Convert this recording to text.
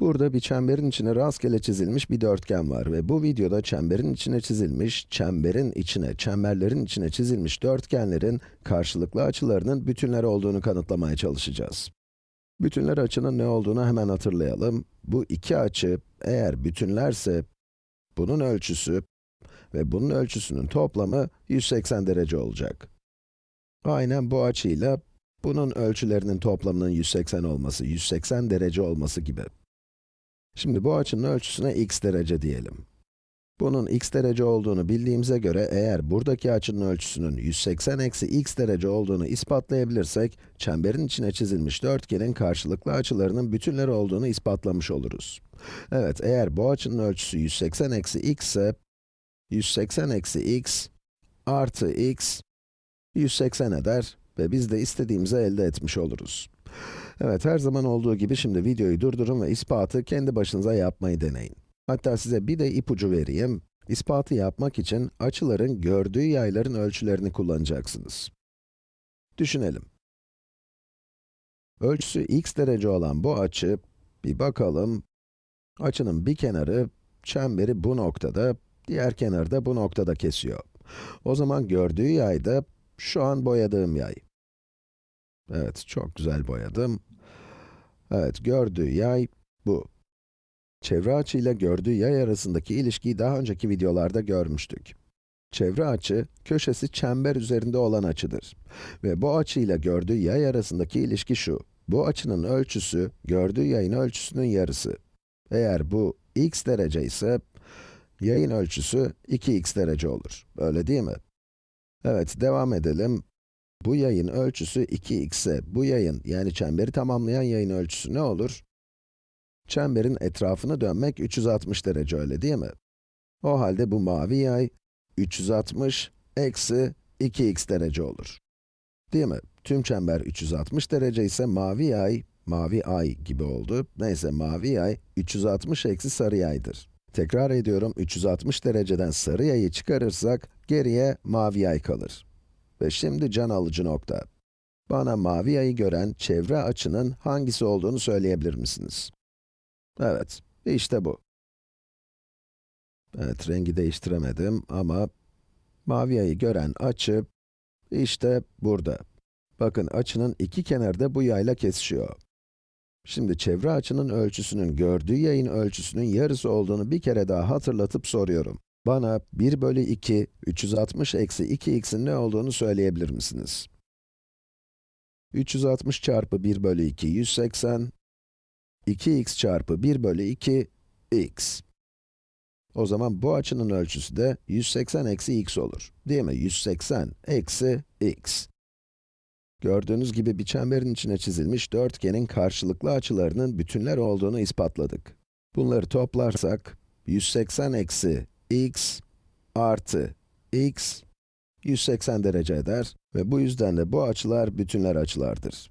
Burada bir çemberin içine rastgele çizilmiş bir dörtgen var ve bu videoda çemberin içine çizilmiş, çemberin içine, çemberlerin içine çizilmiş dörtgenlerin karşılıklı açılarının bütünler olduğunu kanıtlamaya çalışacağız. Bütünler açının ne olduğunu hemen hatırlayalım. Bu iki açı eğer bütünlerse bunun ölçüsü ve bunun ölçüsünün toplamı 180 derece olacak. Aynen bu açıyla bunun ölçülerinin toplamının 180 olması, 180 derece olması gibi. Şimdi bu açının ölçüsüne x derece diyelim. Bunun x derece olduğunu bildiğimize göre eğer buradaki açının ölçüsünün 180 eksi x derece olduğunu ispatlayabilirsek, çemberin içine çizilmiş dörtgenin karşılıklı açılarının bütünleri olduğunu ispatlamış oluruz. Evet, eğer bu açının ölçüsü 180 eksi x ise, 180 eksi x artı x 180 eder ve biz de istediğimizi elde etmiş oluruz. Evet, her zaman olduğu gibi şimdi videoyu durdurun ve ispatı kendi başınıza yapmayı deneyin. Hatta size bir de ipucu vereyim. İspatı yapmak için açıların gördüğü yayların ölçülerini kullanacaksınız. Düşünelim. Ölçüsü x derece olan bu açı, bir bakalım. Açının bir kenarı, çemberi bu noktada, diğer kenarı da bu noktada kesiyor. O zaman gördüğü yay da şu an boyadığım yay. Evet, çok güzel boyadım. Evet, gördüğü yay bu. Çevre açı ile gördüğü yay arasındaki ilişkiyi daha önceki videolarda görmüştük. Çevre açı, köşesi çember üzerinde olan açıdır. Ve bu açı ile gördüğü yay arasındaki ilişki şu. Bu açının ölçüsü, gördüğü yayın ölçüsünün yarısı. Eğer bu x derece ise, yayın ölçüsü 2x derece olur. Öyle değil mi? Evet, devam edelim. Bu yayın ölçüsü 2x ise, bu yayın, yani çemberi tamamlayan yayın ölçüsü ne olur? Çemberin etrafını dönmek 360 derece, öyle değil mi? O halde bu mavi yay, 360 eksi 2x derece olur. Değil mi? Tüm çember 360 derece ise mavi yay, mavi ay gibi oldu. Neyse, mavi yay 360 eksi sarı yaydır. Tekrar ediyorum, 360 dereceden sarı yayı çıkarırsak, geriye mavi yay kalır. Ve şimdi can alıcı nokta. Bana mavi yayı gören çevre açının hangisi olduğunu söyleyebilir misiniz? Evet, işte bu. Evet, rengi değiştiremedim ama mavi yayı gören açı, işte burada. Bakın açının iki kenarı da bu yayla kesişiyor. Şimdi çevre açının ölçüsünün gördüğü yayın ölçüsünün yarısı olduğunu bir kere daha hatırlatıp soruyorum. Bana 1 bölü 2, 360 eksi 2x'in ne olduğunu söyleyebilir misiniz? 360 çarpı 1 bölü 2, 180. 2x çarpı 1 bölü 2, x. O zaman bu açının ölçüsü de 180 eksi x olur. Değil mi? 180 eksi x. Gördüğünüz gibi bir çemberin içine çizilmiş dörtgenin karşılıklı açılarının bütünler olduğunu ispatladık. Bunları toplarsak, 180 eksi x artı x 180 derece eder ve bu yüzden de bu açılar bütünler açılardır.